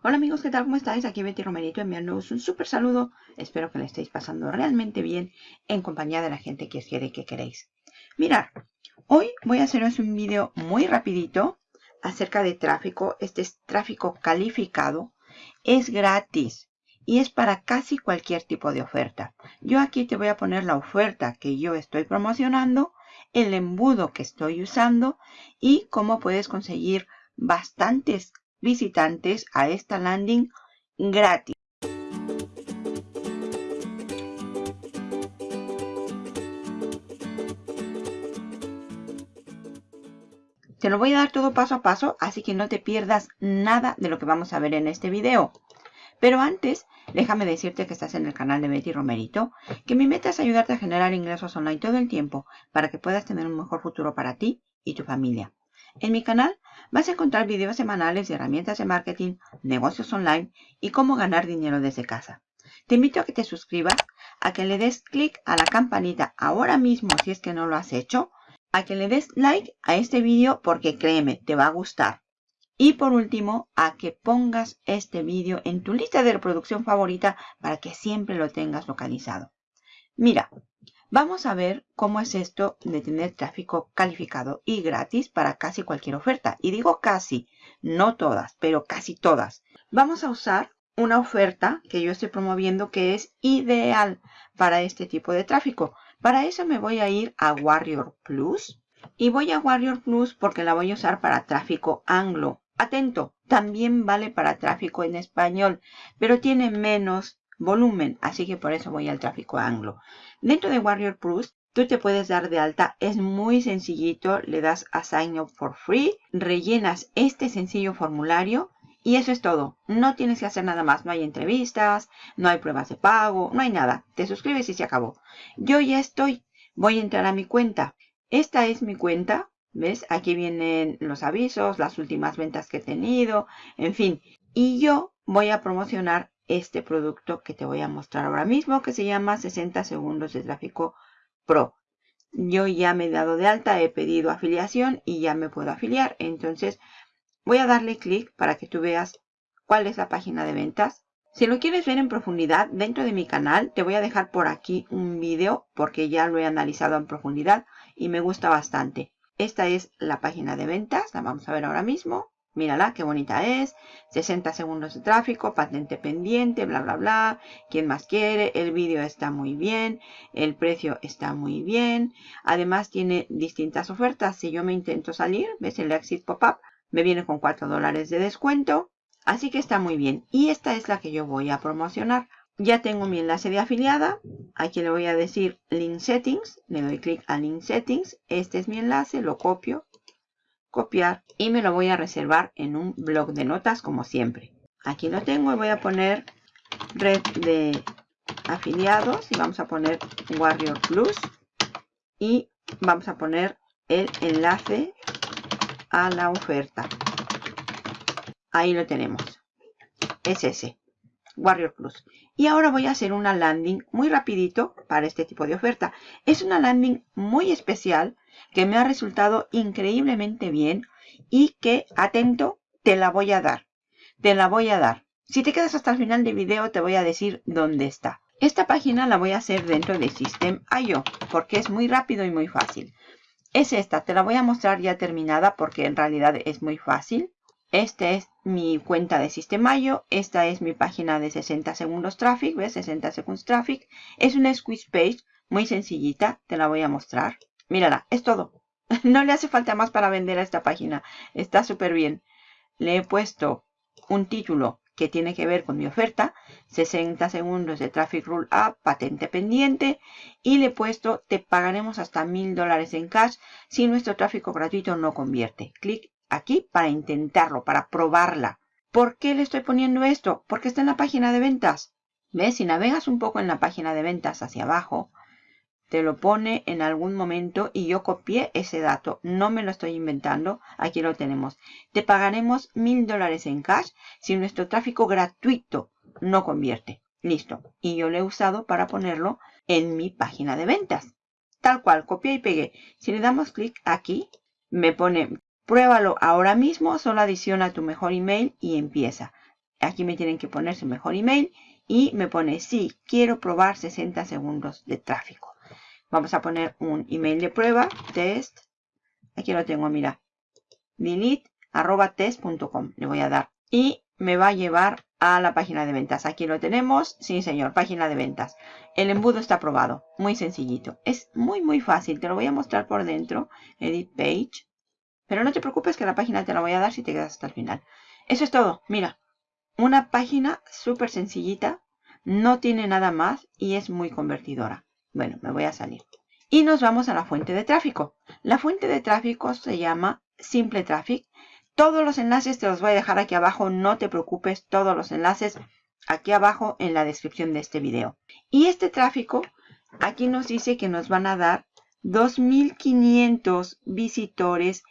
Hola amigos, ¿qué tal? ¿Cómo estáis? Aquí Betty Romerito enviándoos un súper saludo. Espero que le estéis pasando realmente bien en compañía de la gente que os quiere y que queréis. Mirad, hoy voy a haceros un vídeo muy rapidito acerca de tráfico. Este es tráfico calificado. Es gratis y es para casi cualquier tipo de oferta. Yo aquí te voy a poner la oferta que yo estoy promocionando, el embudo que estoy usando y cómo puedes conseguir bastantes visitantes a esta landing gratis. Te lo voy a dar todo paso a paso, así que no te pierdas nada de lo que vamos a ver en este video. Pero antes, déjame decirte que estás en el canal de Betty Romerito, que mi meta es ayudarte a generar ingresos online todo el tiempo para que puedas tener un mejor futuro para ti y tu familia. En mi canal vas a encontrar videos semanales de herramientas de marketing, negocios online y cómo ganar dinero desde casa. Te invito a que te suscribas, a que le des clic a la campanita ahora mismo si es que no lo has hecho, a que le des like a este vídeo porque créeme, te va a gustar. Y por último, a que pongas este vídeo en tu lista de reproducción favorita para que siempre lo tengas localizado. Mira, Vamos a ver cómo es esto de tener tráfico calificado y gratis para casi cualquier oferta. Y digo casi, no todas, pero casi todas. Vamos a usar una oferta que yo estoy promoviendo que es ideal para este tipo de tráfico. Para eso me voy a ir a Warrior Plus. Y voy a Warrior Plus porque la voy a usar para tráfico anglo. Atento, también vale para tráfico en español, pero tiene menos volumen, así que por eso voy al tráfico anglo. Dentro de Warrior Plus, tú te puedes dar de alta, es muy sencillito, le das a Sign Up for Free, rellenas este sencillo formulario y eso es todo. No tienes que hacer nada más, no hay entrevistas, no hay pruebas de pago, no hay nada. Te suscribes y se acabó. Yo ya estoy, voy a entrar a mi cuenta. Esta es mi cuenta, ¿ves? Aquí vienen los avisos, las últimas ventas que he tenido, en fin. Y yo voy a promocionar este producto que te voy a mostrar ahora mismo que se llama 60 segundos de tráfico pro. Yo ya me he dado de alta, he pedido afiliación y ya me puedo afiliar. Entonces voy a darle clic para que tú veas cuál es la página de ventas. Si lo quieres ver en profundidad dentro de mi canal, te voy a dejar por aquí un vídeo porque ya lo he analizado en profundidad y me gusta bastante. Esta es la página de ventas, la vamos a ver ahora mismo. Mírala, qué bonita es. 60 segundos de tráfico, patente pendiente, bla, bla, bla. ¿Quién más quiere? El vídeo está muy bien. El precio está muy bien. Además tiene distintas ofertas. Si yo me intento salir, ves el exit pop-up, me viene con 4 dólares de descuento. Así que está muy bien. Y esta es la que yo voy a promocionar. Ya tengo mi enlace de afiliada. Aquí le voy a decir Link Settings. Le doy clic a Link Settings. Este es mi enlace. Lo copio copiar y me lo voy a reservar en un blog de notas como siempre. Aquí lo tengo y voy a poner red de afiliados y vamos a poner Warrior Plus y vamos a poner el enlace a la oferta. Ahí lo tenemos. Es ese. Warrior Plus. Y ahora voy a hacer una landing muy rapidito para este tipo de oferta. Es una landing muy especial que me ha resultado increíblemente bien y que, atento, te la voy a dar. Te la voy a dar. Si te quedas hasta el final del video te voy a decir dónde está. Esta página la voy a hacer dentro de System.io porque es muy rápido y muy fácil. Es esta, te la voy a mostrar ya terminada porque en realidad es muy fácil. Esta es mi cuenta de System.io. Esta es mi página de 60 segundos traffic. ¿Ves? 60 segundos traffic. Es una squeeze page muy sencillita. Te la voy a mostrar. Mírala, es todo. No le hace falta más para vender a esta página. Está súper bien. Le he puesto un título que tiene que ver con mi oferta. 60 segundos de Traffic Rule Up, patente pendiente. Y le he puesto, te pagaremos hasta mil dólares en cash si nuestro tráfico gratuito no convierte. Clic aquí para intentarlo, para probarla. ¿Por qué le estoy poniendo esto? Porque está en la página de ventas. ¿Ves? Si navegas un poco en la página de ventas hacia abajo, te lo pone en algún momento y yo copié ese dato. No me lo estoy inventando. Aquí lo tenemos. Te pagaremos mil dólares en cash si nuestro tráfico gratuito no convierte. Listo. Y yo lo he usado para ponerlo en mi página de ventas. Tal cual, copié y pegué. Si le damos clic aquí, me pone, pruébalo ahora mismo, solo adiciona tu mejor email y empieza. Aquí me tienen que poner su mejor email y me pone sí, quiero probar 60 segundos de tráfico. Vamos a poner un email de prueba, test. Aquí lo tengo, mira. delete.test.com. Le voy a dar. Y me va a llevar a la página de ventas. Aquí lo tenemos. Sí, señor, página de ventas. El embudo está aprobado. Muy sencillito. Es muy, muy fácil. Te lo voy a mostrar por dentro. Edit page. Pero no te preocupes que la página te la voy a dar si te quedas hasta el final. Eso es todo. Mira. Una página súper sencillita. No tiene nada más y es muy convertidora. Bueno, me voy a salir. Y nos vamos a la fuente de tráfico. La fuente de tráfico se llama Simple Traffic todos los enlaces te los voy a dejar aquí abajo, no te preocupes, todos los enlaces aquí abajo en la descripción de este video. Y este tráfico, aquí nos dice que nos van a dar 2.500 visitores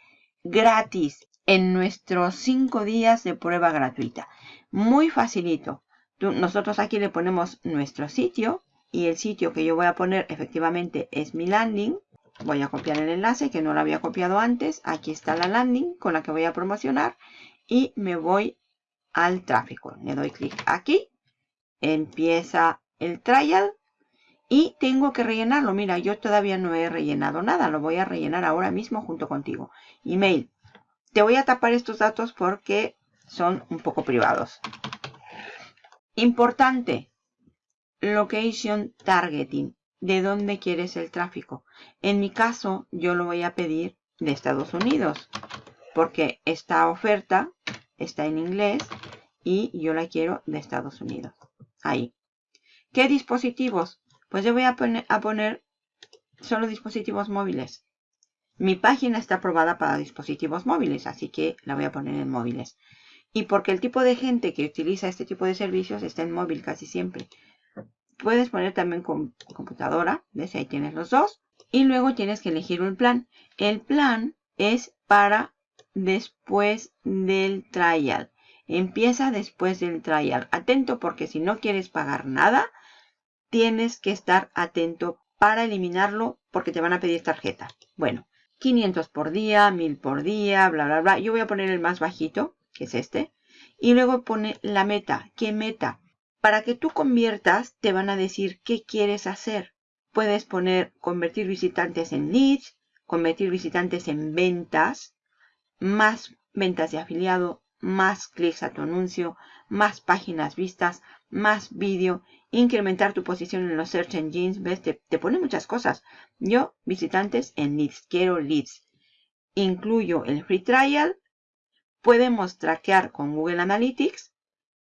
gratis en nuestros 5 días de prueba gratuita. Muy facilito. nosotros aquí le ponemos nuestro sitio y el sitio que yo voy a poner efectivamente es mi landing. Voy a copiar el enlace que no lo había copiado antes. Aquí está la landing con la que voy a promocionar. Y me voy al tráfico. Le doy clic aquí. Empieza el trial. Y tengo que rellenarlo. Mira, yo todavía no he rellenado nada. Lo voy a rellenar ahora mismo junto contigo. Email. Te voy a tapar estos datos porque son un poco privados. Importante. Location targeting de dónde quieres el tráfico. En mi caso, yo lo voy a pedir de Estados Unidos, porque esta oferta está en inglés y yo la quiero de Estados Unidos. Ahí. ¿Qué dispositivos? Pues yo voy a poner, solo dispositivos móviles. Mi página está aprobada para dispositivos móviles, así que la voy a poner en móviles. Y porque el tipo de gente que utiliza este tipo de servicios está en móvil casi siempre. Puedes poner también con computadora, ¿ves? Ahí tienes los dos. Y luego tienes que elegir un plan. El plan es para después del trial. Empieza después del trial. Atento porque si no quieres pagar nada, tienes que estar atento para eliminarlo porque te van a pedir tarjeta. Bueno, 500 por día, 1000 por día, bla, bla, bla. Yo voy a poner el más bajito, que es este. Y luego pone la meta. ¿Qué meta? Para que tú conviertas, te van a decir qué quieres hacer. Puedes poner convertir visitantes en leads, convertir visitantes en ventas, más ventas de afiliado, más clics a tu anuncio, más páginas vistas, más vídeo, incrementar tu posición en los search engines, ves, te, te, pone muchas cosas. Yo, visitantes en leads, quiero leads. Incluyo el free trial, podemos traquear con Google Analytics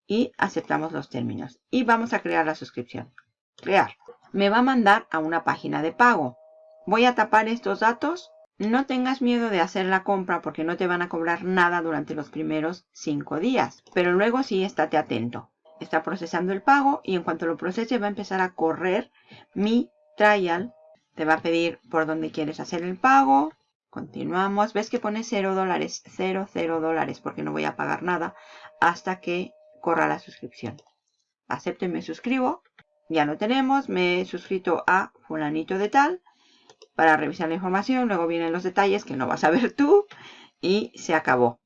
y aceptamos los términos. Y vamos a crear la suscripción. Crear. Me va a mandar a una página de pago. Voy a tapar estos datos. No tengas miedo de hacer la compra porque no te van a cobrar nada durante los primeros 5 días. Pero luego sí estate atento. Está procesando el pago y en cuanto lo procese va a empezar a correr mi trial. Te va a pedir por dónde quieres hacer el pago. Continuamos. ¿Ves que pone 0 dólares? 0, 0 dólares porque no voy a pagar nada hasta que corra la suscripción. Acepto y me suscribo. Ya lo tenemos. Me he suscrito a fulanito de tal para revisar la información. Luego vienen los detalles que no vas a ver tú. Y se acabó.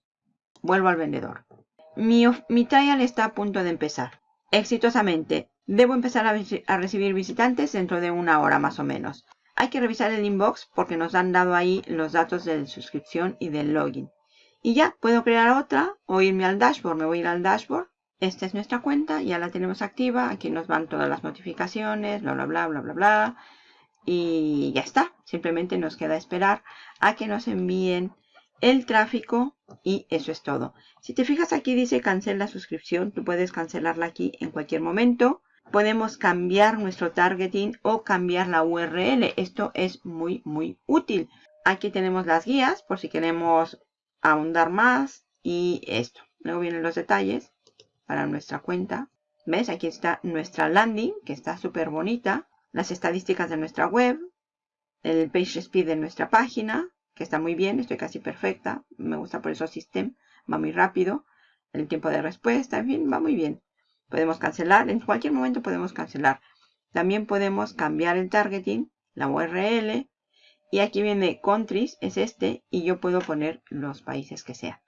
Vuelvo al vendedor. Mi, mi trial está a punto de empezar. Exitosamente. Debo empezar a, a recibir visitantes dentro de una hora más o menos. Hay que revisar el inbox porque nos han dado ahí los datos de suscripción y del login. Y ya, puedo crear otra o irme al dashboard. Me voy a ir al dashboard esta es nuestra cuenta, ya la tenemos activa. Aquí nos van todas las notificaciones, bla, bla, bla, bla, bla, bla. Y ya está. Simplemente nos queda esperar a que nos envíen el tráfico y eso es todo. Si te fijas aquí dice cancela suscripción. Tú puedes cancelarla aquí en cualquier momento. Podemos cambiar nuestro targeting o cambiar la URL. Esto es muy, muy útil. Aquí tenemos las guías por si queremos ahondar más y esto. Luego vienen los detalles para nuestra cuenta. ¿Ves? Aquí está nuestra landing, que está súper bonita. Las estadísticas de nuestra web. El page speed de nuestra página, que está muy bien. Estoy casi perfecta. Me gusta por eso System. Va muy rápido. El tiempo de respuesta, en fin, va muy bien. Podemos cancelar. En cualquier momento podemos cancelar. También podemos cambiar el targeting, la URL. Y aquí viene countries, es este. Y yo puedo poner los países que sean.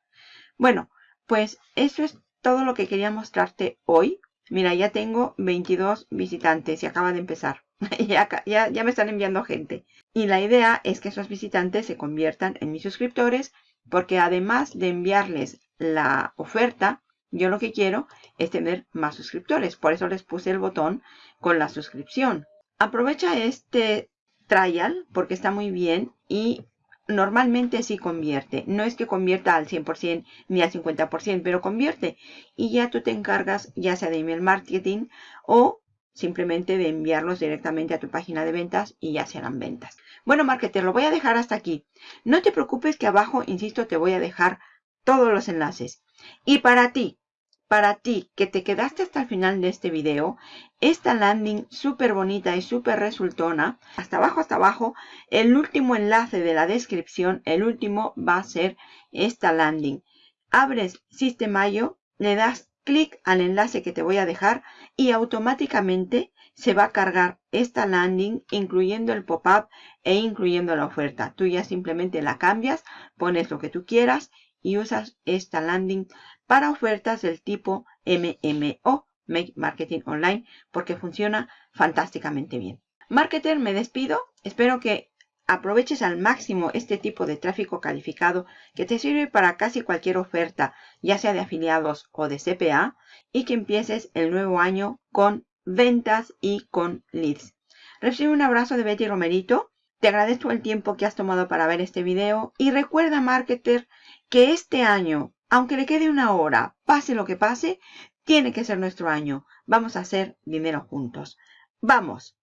Bueno, pues eso es todo lo que quería mostrarte hoy. Mira, ya tengo 22 visitantes y acaba de empezar. ya, ya, me están enviando gente. Y la idea es que esos visitantes se conviertan en mis suscriptores porque además de enviarles la oferta, yo lo que quiero es tener más suscriptores. Por eso les puse el botón con la suscripción. Aprovecha este trial porque está muy bien y normalmente sí convierte. No es que convierta al 100% ni al 50%, pero convierte. Y ya tú te encargas ya sea de email marketing o simplemente de enviarlos directamente a tu página de ventas y ya serán ventas. Bueno, marketer, lo voy a dejar hasta aquí. No te preocupes que abajo, insisto, te voy a dejar todos los enlaces. Y para ti, para ti que te quedaste hasta el final de este video, esta landing súper bonita y súper resultona, hasta abajo, hasta abajo, el último enlace de la descripción, el último va a ser esta landing. Abres Sistemayo, le das clic al enlace que te voy a dejar y automáticamente se va a cargar esta landing incluyendo el pop-up e incluyendo la oferta. Tú ya simplemente la cambias, pones lo que tú quieras y usas esta landing para ofertas del tipo MMO, Make Marketing Online, porque funciona fantásticamente bien. Marketer, me despido. Espero que aproveches al máximo este tipo de tráfico calificado que te sirve para casi cualquier oferta, ya sea de afiliados o de CPA, y que empieces el nuevo año con ventas y con leads. Recibe un abrazo de Betty Romerito. Te agradezco el tiempo que has tomado para ver este video y recuerda, marketer, que este año aunque le quede una hora, pase lo que pase, tiene que ser nuestro año. Vamos a hacer dinero juntos. ¡Vamos!